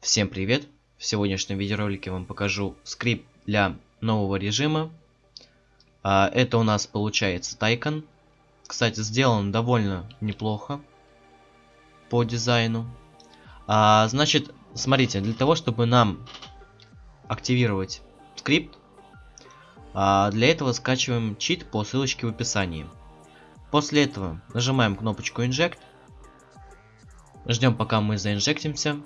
Всем привет! В сегодняшнем видеоролике вам покажу скрипт для нового режима. А, это у нас получается Тайкон. Кстати, сделан довольно неплохо по дизайну. А, значит, смотрите, для того, чтобы нам активировать скрипт, а, для этого скачиваем чит по ссылочке в описании. После этого нажимаем кнопочку Inject. Ждем, пока мы заинжектимся.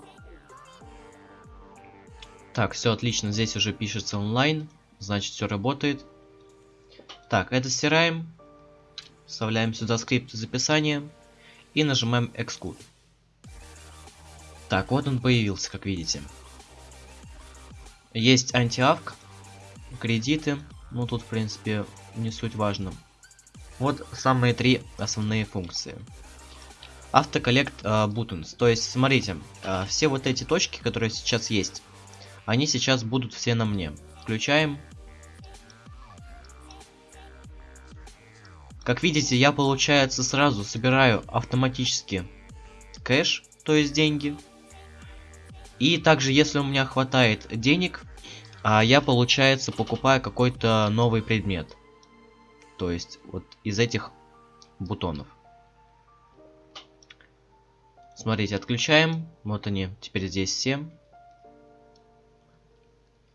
Так, все отлично. Здесь уже пишется онлайн. Значит, все работает. Так, это стираем. Вставляем сюда скрипт из описания. И нажимаем Exclude. Так, вот он появился, как видите. Есть антиавк, кредиты. Ну, тут, в принципе, не суть важно. Вот самые три основные функции. Автоколлект э, buttons. То есть, смотрите, э, все вот эти точки, которые сейчас есть, они сейчас будут все на мне. Включаем. Как видите, я, получается, сразу собираю автоматически кэш, то есть деньги. И также, если у меня хватает денег, а я, получается, покупаю какой-то новый предмет. То есть вот из этих бутонов. Смотрите, отключаем. Вот они, теперь здесь все.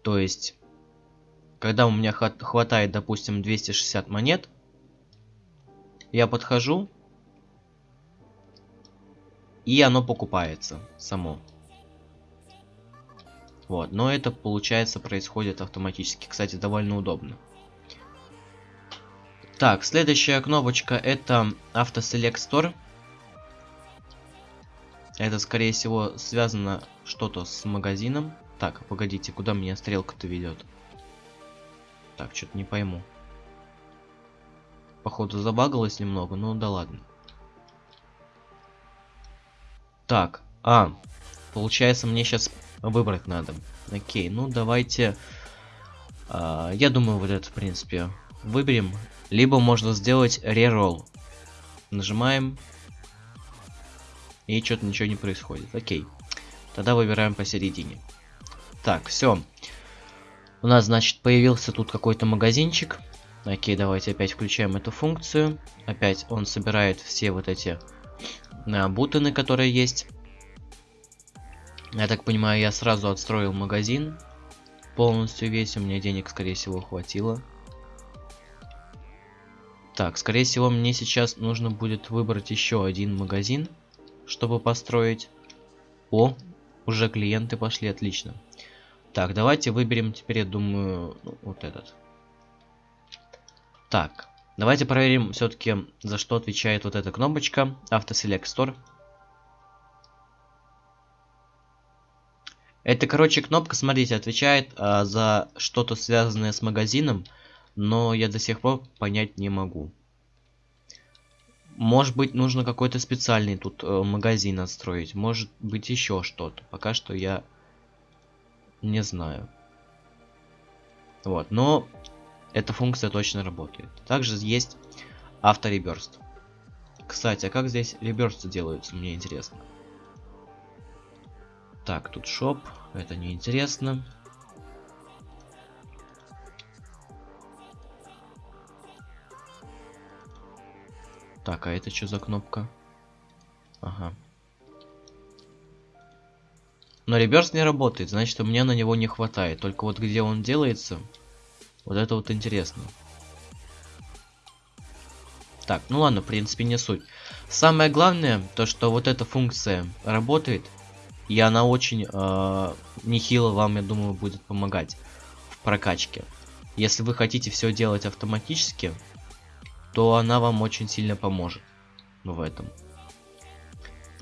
То есть, когда у меня хватает, допустим, 260 монет, я подхожу, и оно покупается само. Вот, но это, получается, происходит автоматически. Кстати, довольно удобно. Так, следующая кнопочка это Select Store. Это, скорее всего, связано что-то с магазином. Так, погодите, куда меня стрелка-то ведет? Так, что-то не пойму. Походу забагалось немного, ну да ладно. Так, а, получается мне сейчас выбрать надо. Окей, ну давайте... А, я думаю, вот это, в принципе, выберем. Либо можно сделать реролл. Нажимаем. И что-то ничего не происходит. Окей. Тогда выбираем посередине. Так, все. У нас, значит, появился тут какой-то магазинчик. Окей, давайте опять включаем эту функцию. Опять он собирает все вот эти а, бутоны, которые есть. Я так понимаю, я сразу отстроил магазин. Полностью весь, у меня денег, скорее всего, хватило. Так, скорее всего, мне сейчас нужно будет выбрать еще один магазин, чтобы построить. О, уже клиенты пошли, отлично. Так, давайте выберем теперь, я думаю, ну, вот этот. Так, давайте проверим все-таки, за что отвечает вот эта кнопочка Store. Это, короче, кнопка, смотрите, отвечает а, за что-то связанное с магазином, но я до сих пор понять не могу. Может быть, нужно какой-то специальный тут э, магазин отстроить. Может быть, еще что-то. Пока что я не знаю. Вот, но эта функция точно работает. Также есть автореберст. Кстати, а как здесь реберсты делаются, мне интересно. Так, тут шоп, это не интересно. Так, а это что за кнопка? Ага. Но реверс не работает, значит у меня на него не хватает. Только вот где он делается, вот это вот интересно. Так, ну ладно, в принципе не суть. Самое главное, то что вот эта функция работает, и она очень э, нехило вам, я думаю, будет помогать в прокачке. Если вы хотите все делать автоматически, то она вам очень сильно поможет в этом.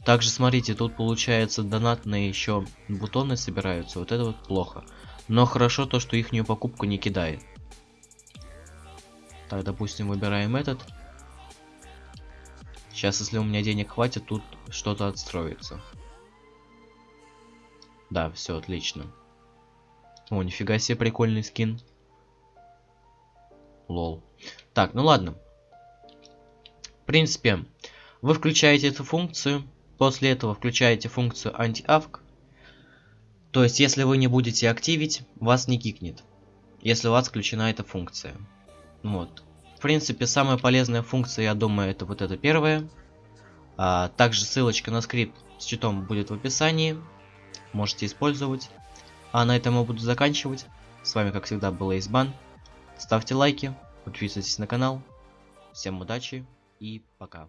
Также смотрите, тут получается донатные еще бутоны собираются. Вот это вот плохо. Но хорошо то, что их покупку не кидает. Так, допустим, выбираем этот. Сейчас, если у меня денег хватит, тут что-то отстроится. Да, все отлично. О, нифига себе прикольный скин. Лол. Так, ну ладно. В принципе, вы включаете эту функцию. После этого включаете функцию anti-avk. То есть, если вы не будете активить, вас не кикнет. Если у вас включена эта функция. Вот. В принципе, самая полезная функция, я думаю, это вот эта первая. А, также ссылочка на скрипт с читом будет в описании. Можете использовать. А на этом я буду заканчивать. С вами, как всегда, был Эйсбан. Ставьте лайки, подписывайтесь на канал. Всем удачи и пока.